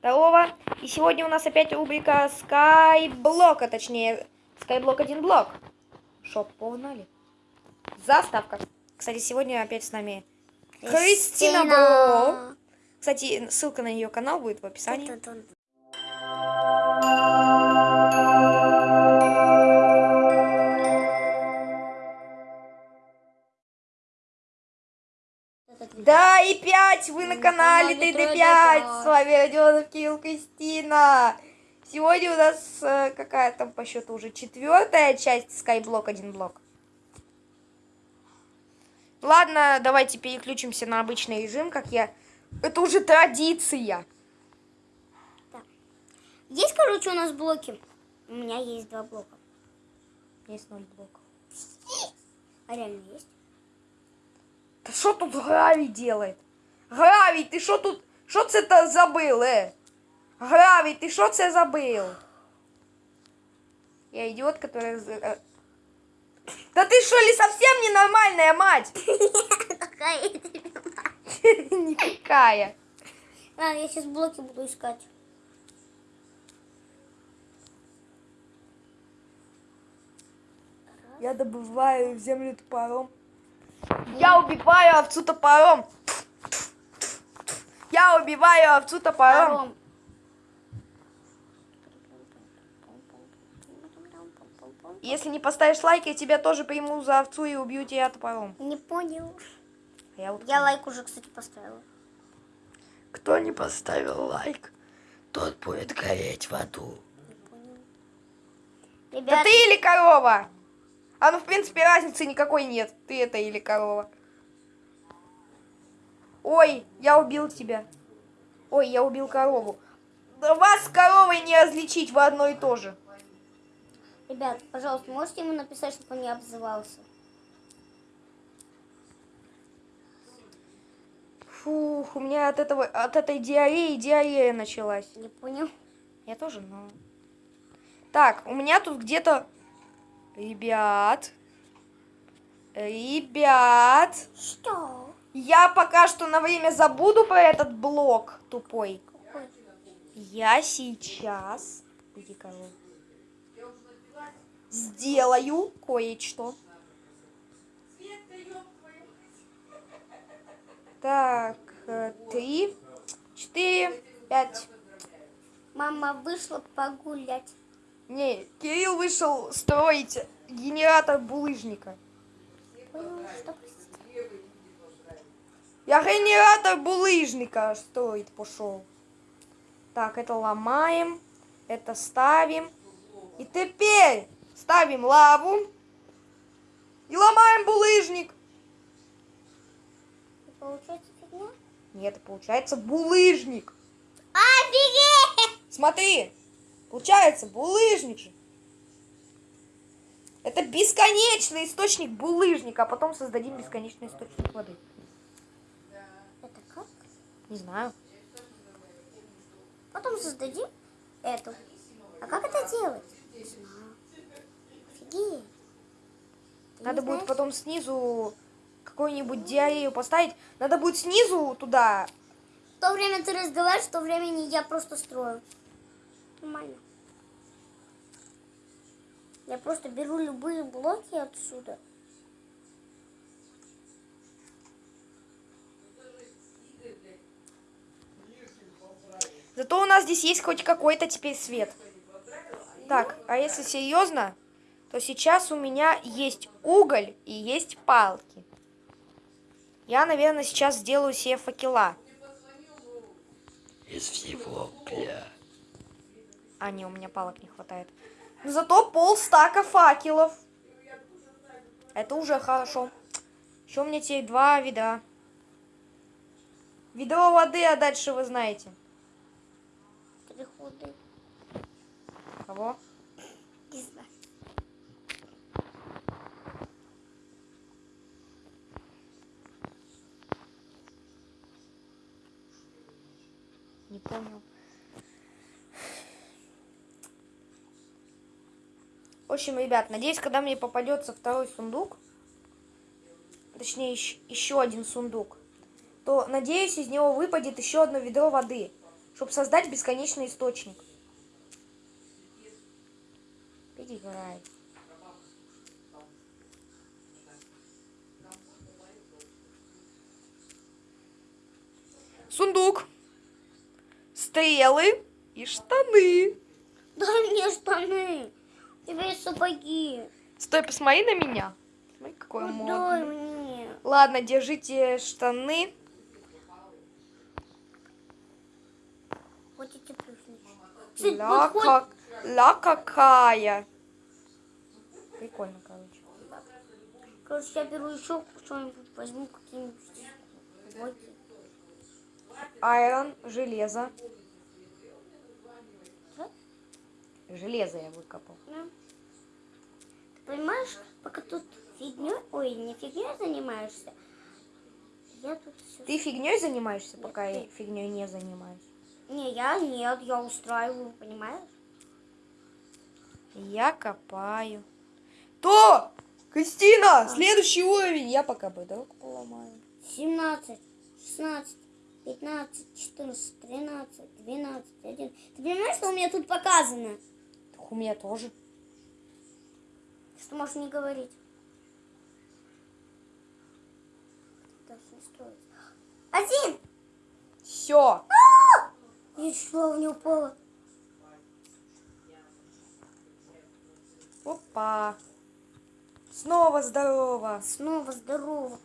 Здорово. И сегодня у нас опять рубрика Skyblock, а точнее Skyblock один блок. Шоп, погнали. Заставка. Кстати, сегодня опять с нами Кристина Бро. Кстати, ссылка на ее канал будет в описании. Да, и 5, вы на канале ДД5, с вами Родионов Кирилл Кристина. Сегодня у нас э, какая там по счету уже четвертая часть Skyblock один блок. Ладно, давайте переключимся на обычный режим, как я... Это уже традиция. Да. Есть, короче, у нас блоки. У меня есть два блока. Есть ноль блоков. А реально есть? Да что тут Гравий делает? Гравий, ты что тут... Что це это забыл, э? Гравий, ты что це забыл? Я идиот, который... э, Да ты что ли совсем ненормальная мать? Какая я тебе мать? Никакая. Ладно, я сейчас блоки буду искать. Я добываю землю топором. Я убиваю овцу топором. Я убиваю овцу топором. Если не поставишь лайк, я тебя тоже приму за овцу и убью тебя топором. Не понял. Я вот Я лайк уже, кстати, поставила. Кто не поставил лайк, тот будет гореть в аду. Понял. Да Ребят, ты или корова? А ну, в принципе, разницы никакой нет. Ты это или корова. Ой, я убил тебя. Ой, я убил корову. Да вас с коровой не различить в одно и то же. ребят, пожалуйста, можете ему написать, чтобы он не обзывался? Фух, у меня от этого, от этой диареи диарея началась. Не понял. Я тоже, но... Так, у меня тут где-то... Ребят. Ребят. Что? Я пока что на время забуду про этот блок тупой. Я сейчас... Иди. Сделаю кое-что. Так, э, три, четыре, пять. Мама вышла погулять. Не, Кирилл вышел строить генератор булыжника. Я генератор булыжника строить пошел. Так, это ломаем, это ставим. И теперь ставим лаву и ломаем булыжник. Получается фигня? Нет, получается булыжник. Офигеть! Смотри, получается булыжник же. Это бесконечный источник булыжника, а потом создадим бесконечный источник воды. Это как? Не знаю. Потом создадим эту. А как это делать? Не знаю. Офигеть. Надо будет знаешь? потом снизу какую-нибудь диарею поставить. Надо будет снизу туда. В то время ты разговариваешь, в то времени я просто строю. Нормально. Я просто беру любые блоки отсюда. Зато у нас здесь есть хоть какой-то теперь свет. Так, а если серьезно, то сейчас у меня есть уголь и есть палки. Я, наверное, сейчас сделаю себе факела. Из всего бля. А, не, у меня палок не хватает. Но зато полстака факелов. Это уже хорошо. Еще у меня теперь два ведра. Ведро воды, а дальше вы знаете. Переходы. Кого? Не знаю. Не понял. В общем, ребят, надеюсь, когда мне попадется второй сундук, точнее, еще один сундук, то, надеюсь, из него выпадет еще одно ведро воды. чтобы создать бесконечный источник. Переиграй. Сундук. Стрелы и штаны. Дай мне штаны. Есть сапоги. Стой, посмотри на меня. Смотри, какой Ну, модный. мне. Ладно, держите штаны. Хотите Ла, как... Ла какая. Прикольно, короче. Короче, я беру еще что-нибудь, возьму какие-нибудь. Айрон, железо. Да? Железо я выкопал. Да. Ты понимаешь, пока тут фигней, ой, не фигней занимаешься, я тут все... Ты фигней занимаешься, пока я фигней не занимаюсь? Не, я нет, я устраиваю, понимаешь? Я копаю. То! Кристина! Следующий уровень! Я пока бедок поломаю. 17, 16, 15, 14, 13, 12, 1. Ты понимаешь, что у меня тут показано? У меня тоже. Что можешь не говорить? Даже не строить. Один! Все. Я чуть не упала. Опа. Снова здорово. Снова здорово.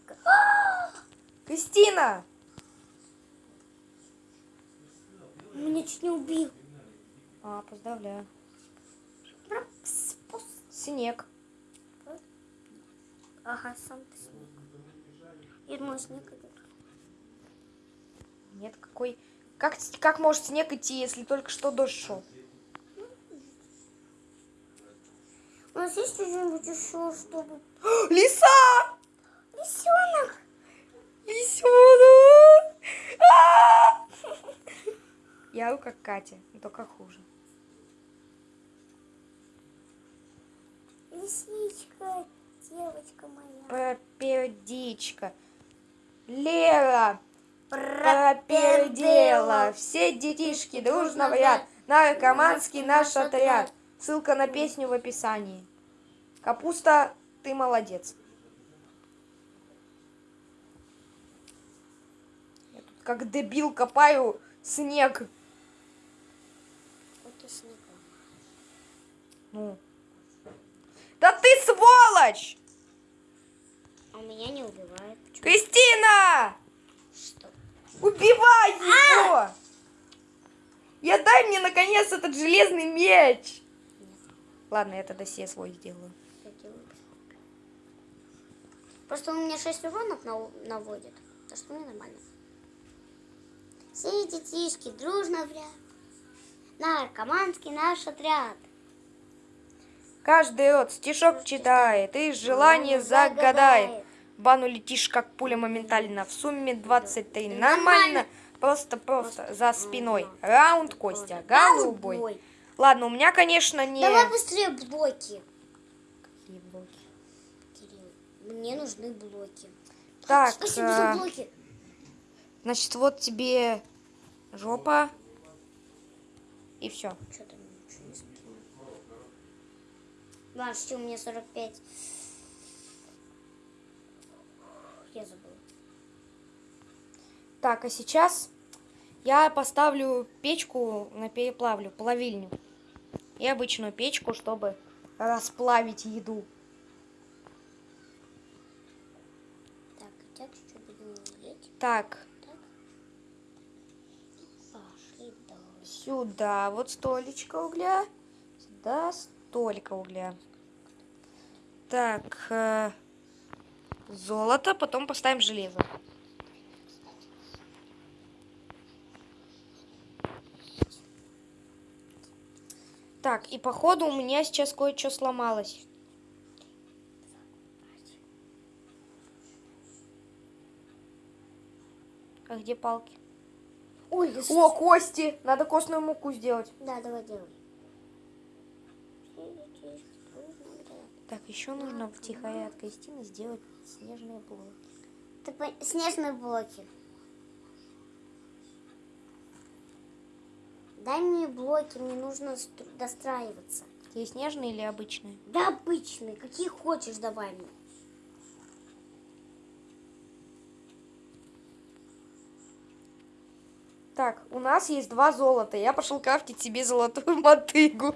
Кристина! Меня чуть не убил. А, поздравляю. Снег. Ага, сам ты снег. Я думаю, снег идет. Нет, какой... Как, как может снег идти, если только что дождь шел? У нас есть что-нибудь еще, чтобы... Лиса! Лисенок! Лисенок! Я как Катя, но только хуже. Лисичка, девочка моя. Пропердичка. Лера пропердела. Все детишки дружно в ряд. Наркоманский наш отряд. Ссылка на песню в описании. Капуста, ты молодец. Я тут как дебил копаю снег. И снег. Ну. Да ты сволочь! А меня не убивает. Почему? Кристина! Что? Убивай его! Я дай мне наконец этот железный меч! Ладно, я тогда себе свой сделаю. Просто он мне 6 уронов нав- наводит. Так что мне нормально. Все детишки дружно в ряд. Наркоманский наш отряд. Каждый рот стишок читает и желание загадает. Бану летишь, как пуля моментально. В сумме 23. Нормально. Просто-просто за спиной. Раунд Костя. Голубой. Ладно, у меня, конечно, не... Давай быстрее блоки. Какие блоки? Кирилл, мне нужны блоки. Так, Спасибо э, за блоки. значит, вот тебе жопа. И все. Что там ничего не скинул? Что у меня 45. Я забыла. Так, а сейчас я поставлю печку на переплавлю, плавильню. И обычную печку, чтобы расплавить еду. Так, так, что будем есть? Так, сюда вот столечко угля. Сюда столько угля. Так, э, золото, потом поставим железо. Так, и походу у меня сейчас кое-что сломалось. А где палки? Ой, да О, кости! Надо костную муку сделать. Да, давай делай. Так, еще нужно втихаря от Кристины сделать снежные блоки. Ты Снежные блоки. Дай мне блоки, мне нужно достраиваться. Тебе снежные или обычные? Да обычные, какие хочешь, давай мне. Так, у нас есть два золота. Я пошел крафтить себе золотую мотыгу.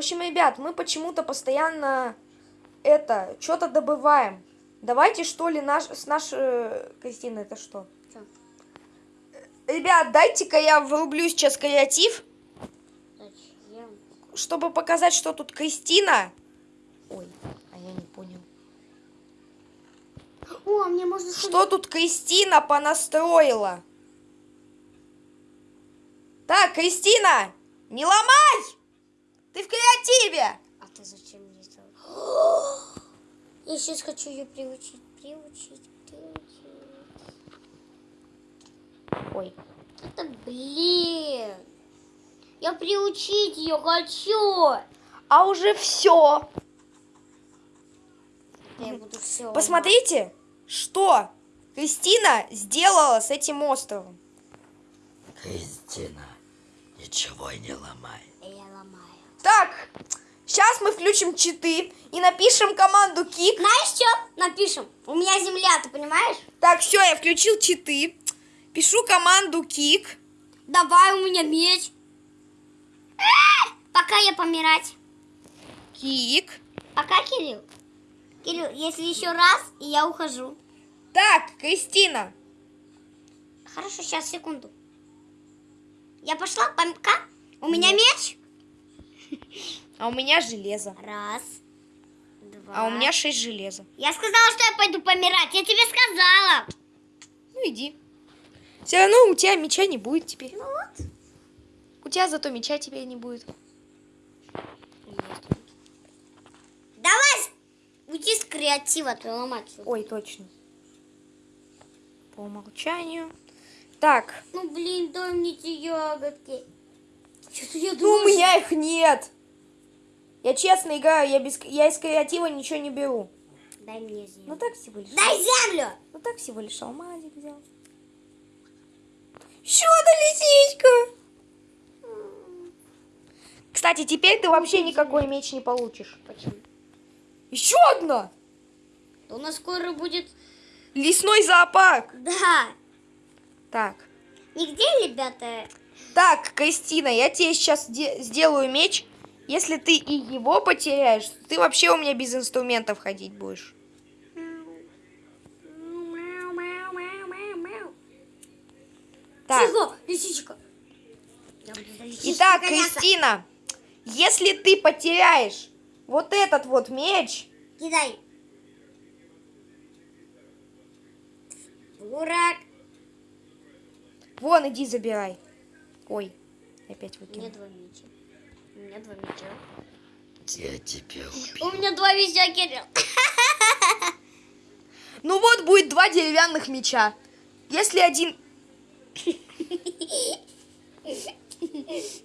Общем, ребят, мы почему-то постоянно это, что-то добываем. Давайте, что ли, наш, с нашей... Кристина, это что? Чё? Ребят, дайте-ка я врублю сейчас креатив, Зачем? чтобы показать, что тут Кристина... Ой, а я не понял. О, а мне можно... Что тут Кристина понастроила? Так, Кристина, не ломай! Ты в креативе! А ты зачем мне сделал? Я сейчас хочу ее приучить, приучить, приучить. Ой, Это блин. Я приучить ее хочу. а уже все. Я буду все. Посмотрите, что Кристина сделала с этим островом. Кристина, ничего не ломай. Так, сейчас мы включим читы и напишем команду кик. Знаешь что? Напишем. У меня земля, ты понимаешь? Так, все, я включил читы. Пишу команду кик. Давай у меня меч. Пока я помирать. Кик. Пока, Кирилл. Кирилл, если еще раз, и я ухожу. Так, Кристина. Хорошо, сейчас, секунду. Я пошла, пока. У меня меч. А у меня железо. Раз, два. А у меня шесть железа. Я сказала, что я пойду помирать. Я тебе сказала. Ну иди. Все равно у тебя меча не будет теперь. Ну вот. У тебя зато меча теперь не будет. Давай уйди с креатива, ты ломать. Ой, точно. По умолчанию. Так, Ну блин, мне эти ягодки. Я ну у думаю, меня их нет. Я честно играю, я, без, я из креатива ничего не беру. что- Дай мне землю. Ну так всего лишь. Дай землю! Ну так всего лишь алмазик взял. Еще одна лисичка. Кстати, теперь ты вообще никакой меч не получишь. Почему? Еще одна. Да у нас скоро будет... Лесной зоопарк. Да. Так. Нигде, ребята? Так, Кристина, я тебе сейчас сделаю меч. Если ты и его потеряешь, ты вообще у меня без инструментов ходить будешь. Так. Лисичка. Лисичкой Итак. Кристина, если ты потеряешь вот этот вот меч, Кидай. Дурак. вон иди забирай. Ой, опять У меня выкинул. два меча. У меня два меча. Я тебя убью. У меня два меча, Кирилл. Ну вот будет два деревянных меча. Если один...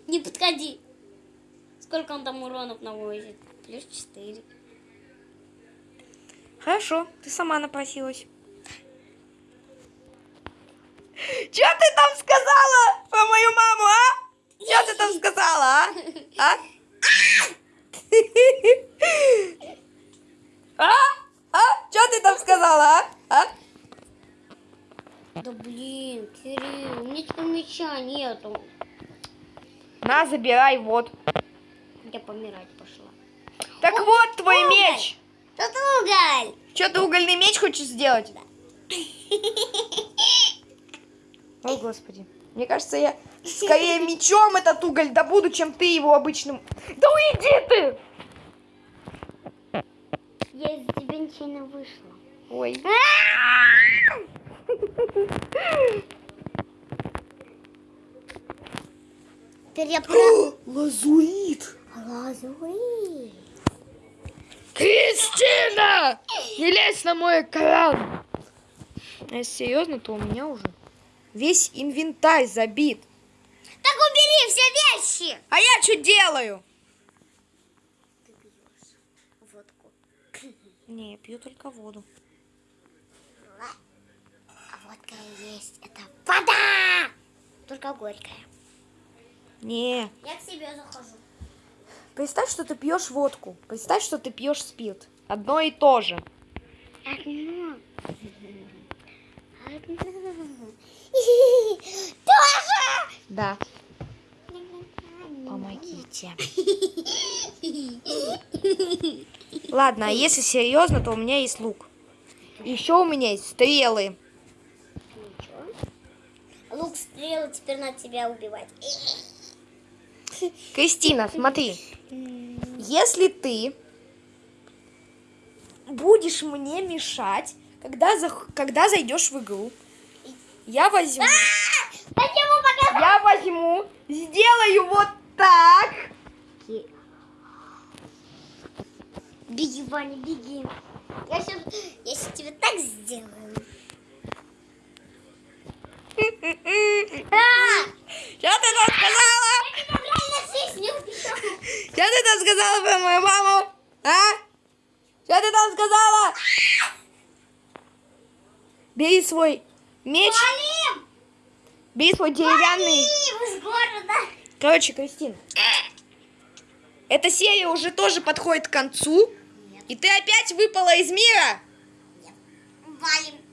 Не подходи. Сколько он там уронов наводит? Плюс четыре. Хорошо, ты сама напросилась. Че ты там сказала про мою маму, а? Че ты там сказала, а? А? А? А? Че ты там сказала, а? А? Да блин, Кирилл, у меня теперь меча нету. На, забирай, вот. Я помирать пошла. Так вот твой уголь. меч. Тут уголь. Че, ты угольный меч хочешь сделать? О, господи. Мне кажется, я скорее мечом этот уголь добуду, чем ты его обычным... Да уйди ты! Я из тебя ничего не вышла. Ой. Теперь я про... Лазурит! Лазурит. Кристина! Не лезь на мой экран! А если серьезно, то у меня уже весь инвентарь забит. Так убери все вещи. А я что делаю? Ты пьешь водку. Не, я пью только воду. сладкое есть. Это вода! Только горькая. Не. Я к себе захожу. Представь, что ты пьешь водку. Представь, что ты пьешь спирт. Одно и то же. Одно. Тоже! Да. Помогите. Ладно, а если серьезно, то у меня есть лук. Еще у меня есть стрелы. Лук стрелы, теперь надо тебя убивать. Кристина, смотри. Если ты будешь мне мешать, когда, зах- когда зайдешь в игру, я возьму, пока? я возьму, сделаю вот так. Беги, Ваня, беги. Я сейчас, я сейчас тебе так сделаю. А! Что ты там сказала? Я. Что ты там сказала про мою маму? А? Что ты там сказала? Бери свой меч, Валим! бери свой деревянный. Валим из города. Короче, Кристина, эта серия уже тоже подходит к концу. И ты опять выпала из мира. Валим.